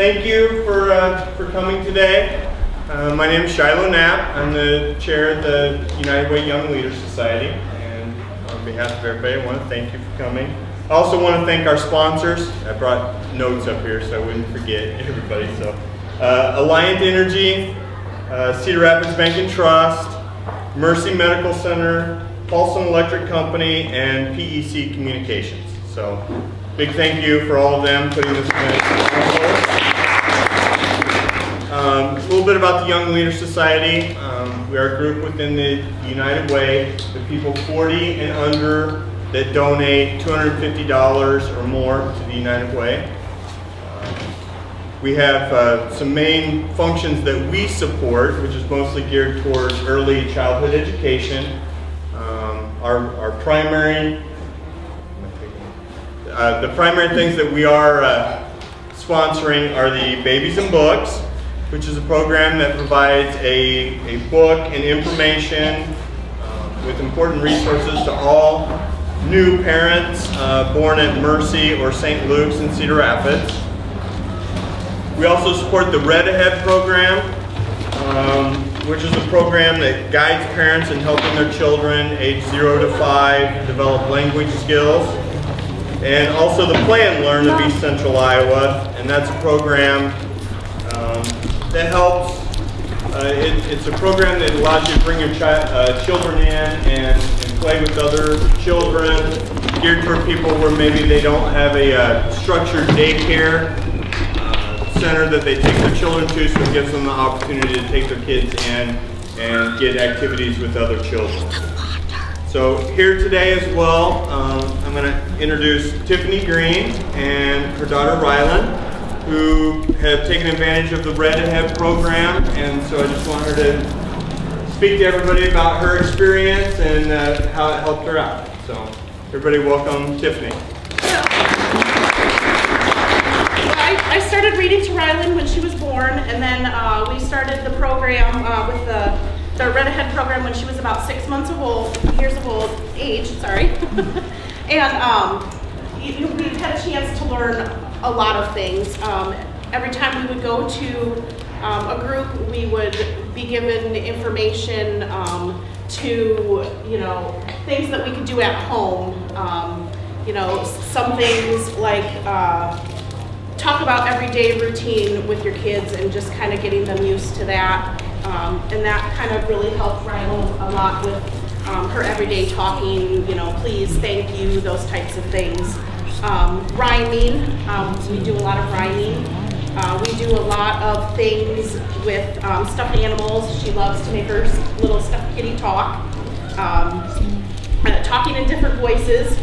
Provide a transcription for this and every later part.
thank you for, uh, for coming today. Uh, my name is Shiloh Knapp. I'm the chair of the United Way Young Leaders Society. And on behalf of everybody, I want to thank you for coming. I also want to thank our sponsors. I brought notes up here so I wouldn't forget everybody. So, uh, Alliant Energy, uh, Cedar Rapids Bank and Trust, Mercy Medical Center, Paulson Electric Company, and PEC Communications. So, big thank you for all of them putting this event. Um, a little bit about the Young Leaders Society. Um, we are a group within the United Way, the people 40 and under that donate $250 or more to the United Way. We have uh, some main functions that we support, which is mostly geared towards early childhood education. Um, our, our primary, uh, the primary things that we are uh, sponsoring are the Babies and Books, which is a program that provides a, a book and information uh, with important resources to all new parents uh, born at Mercy or St. Luke's in Cedar Rapids. We also support the Read Ahead program, um, which is a program that guides parents in helping their children age 0 to 5 develop language skills. And also the Play and Learn of East Central Iowa, and that's a program that helps. Uh, it, it's a program that allows you to bring your chi uh, children in and, and, play with other children, geared toward people where maybe they don't have a uh, structured daycare uh, center that they take their children to, so it gives them the opportunity to take their kids in and get activities with other children. So here today as well, um, I'm going to introduce Tiffany Green and her daughter Rylan who have taken advantage of the Read Ahead program, and so I just want her to speak to everybody about her experience and uh, how it helped her out. So, everybody, welcome Tiffany. I, started reading to Rylan when she was born, and then uh, we started the program uh, with the, the Read Ahead program when she was about six months of old, years of old age, sorry. and um, we had a chance to learn a lot of things. Um, every time we would go to um, a group, we would be given information um, to, you know, things that we could do at home. Um, you know, some things like uh, talk about everyday routine with your kids and just kind of getting them used to that. Um, and that kind of really helped Rylan a lot with um, her everyday talking, you know, please, thank you, those types of things um, rhyming. Um, we do a lot of rhyming. Uh, we do a lot of things with um, stuffed animals. She loves to make her little stuffed kitty talk. Um, uh, talking in different voices.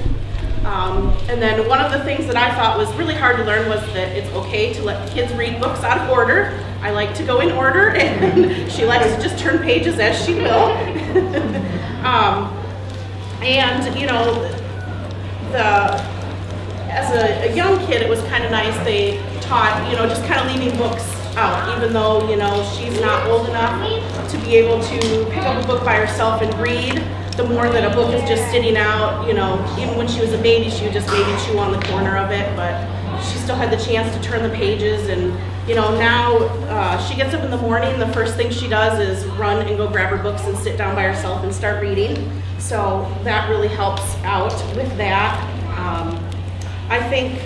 Um, and then one of the things that I thought was really hard to learn was that it's okay to let kids read books out of order. I like to go in order, and she likes to just turn pages as she will. um, and, you know, the as a, a young kid, it was kind of nice. They taught, you know, just kind of leaving books out, even though, you know, she's not old enough to be able to pick up a book by herself and read. The more that a book is just sitting out, you know, even when she was a baby, she would just maybe chew on the corner of it, but she still had the chance to turn the pages and you know now uh, she gets up in the morning the first thing she does is run and go grab her books and sit down by herself and start reading. So that really helps out with that. Um, I think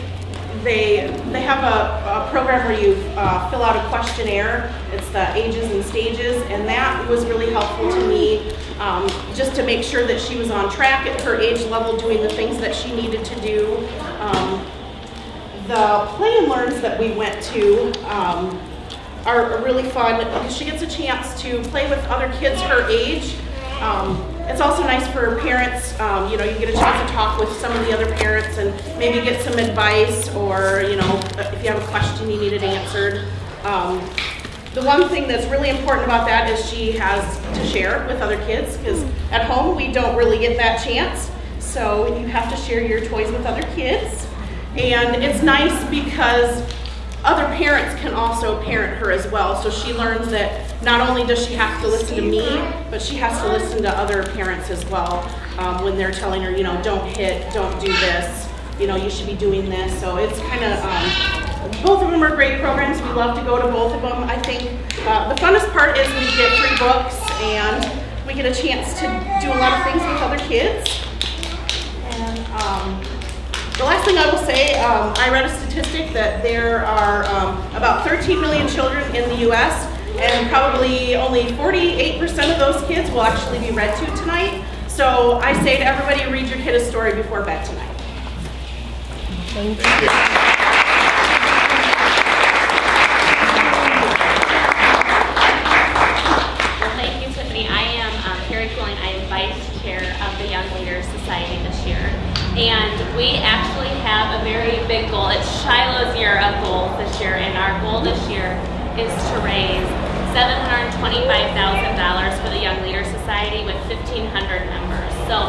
they they have a, a program where you uh, fill out a questionnaire. It's the ages and stages, and that was really helpful to me um, just to make sure that she was on track at her age level, doing the things that she needed to do. Um, the play and learns that we went to um, are really fun because she gets a chance to play with other kids her age. Um, it's also nice for parents, um, you know, you get a chance to talk with some of the other parents and maybe get some advice or, you know, if you have a question you need it answered. Um, the one thing that's really important about that is she has to share with other kids because at home we don't really get that chance. So you have to share your toys with other kids. And it's nice because other parents can also parent her as well. So she learns that not only does she have to listen to me, but she has to listen to other parents as well um, when they're telling her, you know, don't hit, don't do this, you know, you should be doing this. So it's kind of um, both of them are great programs. We love to go to both of them. I think uh, the funnest part is we get free books and we get a chance to do a lot of things with other kids. Last thing I will say, um, I read a statistic that there are um, about 13 million children in the U.S. and probably only 48% of those kids will actually be read to tonight. So I say to everybody, read your kid a story before bed tonight. Thank you. Well, thank you, Tiffany. I am um, Carrie Cooling. I am Vice Chair of the Young Leaders Society this year. And we actually have a very big goal. It's Of goals this year, and our goal this year is to raise $725,000 for the Young Leaders Society with 1,500 members. So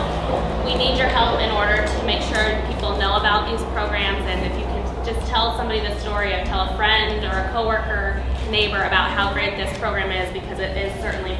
we need your help in order to make sure people know about these programs, and if you can just tell somebody the story or tell a friend or a coworker, neighbor about how great this program is because it is certainly